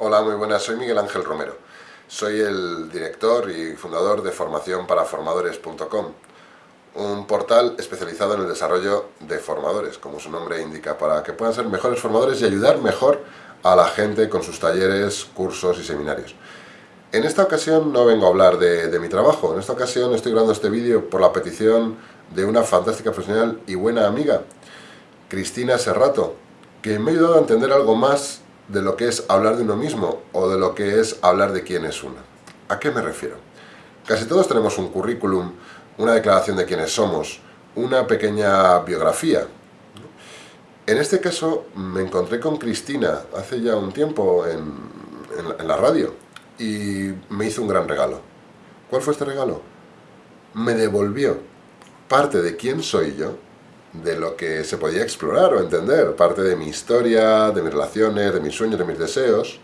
Hola, muy buenas, soy Miguel Ángel Romero. Soy el director y fundador de formacionparaformadores.com, un portal especializado en el desarrollo de formadores, como su nombre indica, para que puedan ser mejores formadores y ayudar mejor a la gente con sus talleres, cursos y seminarios. En esta ocasión no vengo a hablar de, de mi trabajo, en esta ocasión estoy grabando este vídeo por la petición de una fantástica profesional y buena amiga, Cristina Serrato, que me ha ayudado a entender algo más de lo que es hablar de uno mismo o de lo que es hablar de quién es uno. ¿A qué me refiero? Casi todos tenemos un currículum, una declaración de quiénes somos, una pequeña biografía. En este caso me encontré con Cristina hace ya un tiempo en, en, en la radio y me hizo un gran regalo. ¿Cuál fue este regalo? Me devolvió parte de quién soy yo de lo que se podía explorar o entender, parte de mi historia, de mis relaciones, de mis sueños, de mis deseos,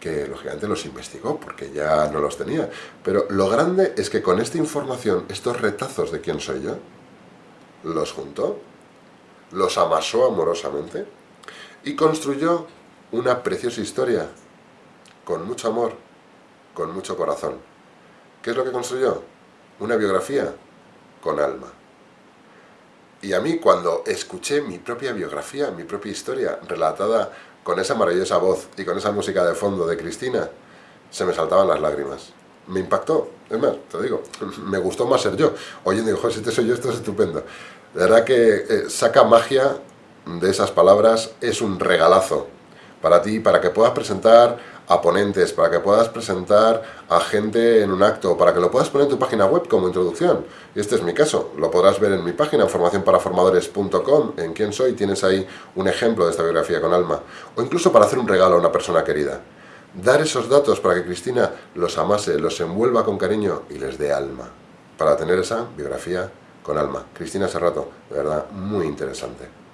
que lógicamente los investigó porque ya no los tenía. Pero lo grande es que con esta información, estos retazos de quién soy yo, los juntó, los amasó amorosamente y construyó una preciosa historia, con mucho amor, con mucho corazón. ¿Qué es lo que construyó? Una biografía con alma. Y a mí cuando escuché mi propia biografía, mi propia historia, relatada con esa maravillosa voz y con esa música de fondo de Cristina, se me saltaban las lágrimas. Me impactó, es más, te digo, me gustó más ser yo. Oyendo, digo, si te soy yo, esto es estupendo. De verdad que eh, saca magia de esas palabras, es un regalazo para ti, para que puedas presentar a ponentes, para que puedas presentar a gente en un acto, para que lo puedas poner en tu página web como introducción. Y este es mi caso, lo podrás ver en mi página, formacionparaformadores.com, en quién soy, tienes ahí un ejemplo de esta biografía con alma. O incluso para hacer un regalo a una persona querida. Dar esos datos para que Cristina los amase, los envuelva con cariño y les dé alma. Para tener esa biografía con alma. Cristina Serrato, de verdad, muy interesante.